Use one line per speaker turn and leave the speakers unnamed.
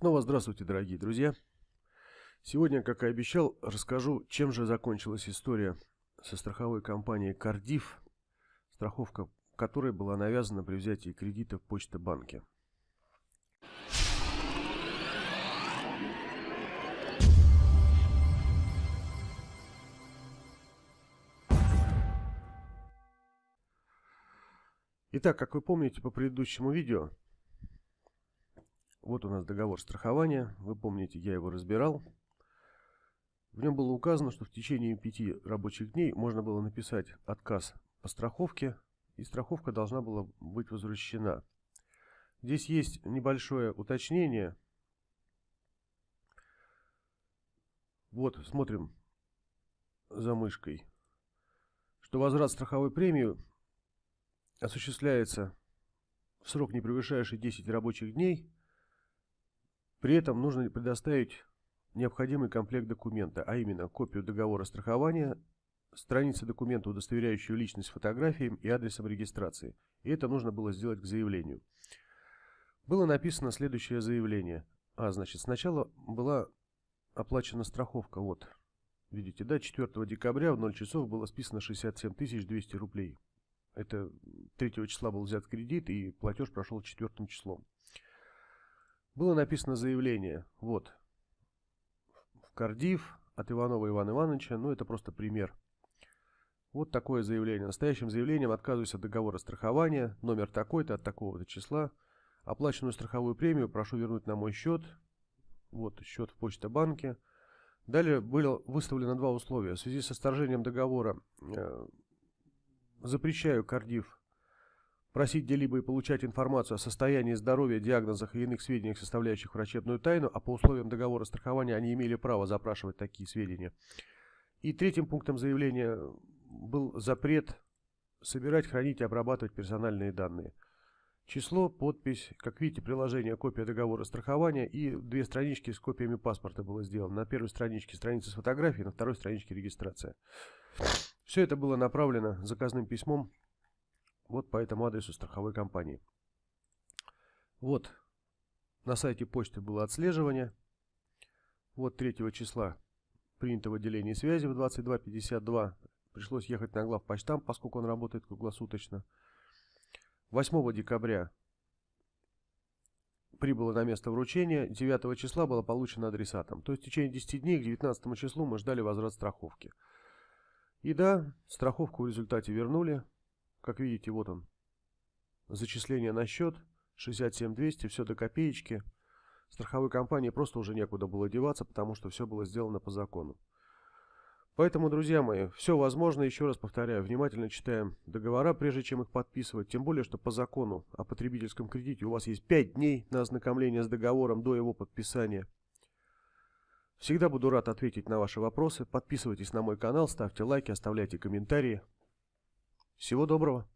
Снова здравствуйте, дорогие друзья. Сегодня, как и обещал, расскажу, чем же закончилась история со страховой компанией Кардив, страховка которой была навязана при взятии кредита в Почта-банке. Итак, как вы помните по предыдущему видео, вот у нас договор страхования. Вы помните, я его разбирал. В нем было указано, что в течение пяти рабочих дней можно было написать отказ по страховке, и страховка должна была быть возвращена. Здесь есть небольшое уточнение. Вот, смотрим за мышкой, что возврат страховой премии осуществляется в срок, не превышающий 10 рабочих дней, при этом нужно предоставить необходимый комплект документа, а именно копию договора страхования, страницы документа, удостоверяющую личность фотографией и адресом регистрации. И это нужно было сделать к заявлению. Было написано следующее заявление. А, значит, сначала была оплачена страховка. Вот, видите, да, 4 декабря в 0 часов было списано 67 200 рублей. Это 3 числа был взят кредит и платеж прошел 4 числом. Было написано заявление, вот, в Кардив от Иванова Ивана Ивановича, ну это просто пример. Вот такое заявление. Настоящим заявлением отказываюсь от договора страхования, номер такой-то, от такого-то числа. Оплаченную страховую премию прошу вернуть на мой счет. Вот счет в Почта-банке. Далее было выставлено два условия. В связи со сторжением договора э, запрещаю Кардив просить где-либо и получать информацию о состоянии здоровья, диагнозах и иных сведениях, составляющих врачебную тайну, а по условиям договора страхования они имели право запрашивать такие сведения. И третьим пунктом заявления был запрет собирать, хранить и обрабатывать персональные данные. Число, подпись, как видите, приложение, копия договора страхования и две странички с копиями паспорта было сделано. На первой страничке страница с фотографией, на второй страничке регистрация. Все это было направлено заказным письмом вот по этому адресу страховой компании. Вот на сайте почты было отслеживание. Вот 3 числа принято в отделении связи в 22.52. Пришлось ехать на главпочтам, поскольку он работает круглосуточно. 8 декабря прибыло на место вручения. 9 числа было получено адресатом. То есть в течение 10 дней к 19 числу мы ждали возврат страховки. И да, страховку в результате вернули. Как видите, вот он. Зачисление на счет. 67200, все до копеечки. Страховой компании просто уже некуда было деваться, потому что все было сделано по закону. Поэтому, друзья мои, все возможно, еще раз повторяю, внимательно читаем договора, прежде чем их подписывать. Тем более, что по закону о потребительском кредите у вас есть 5 дней на ознакомление с договором до его подписания. Всегда буду рад ответить на ваши вопросы. Подписывайтесь на мой канал, ставьте лайки, оставляйте комментарии. Всего доброго!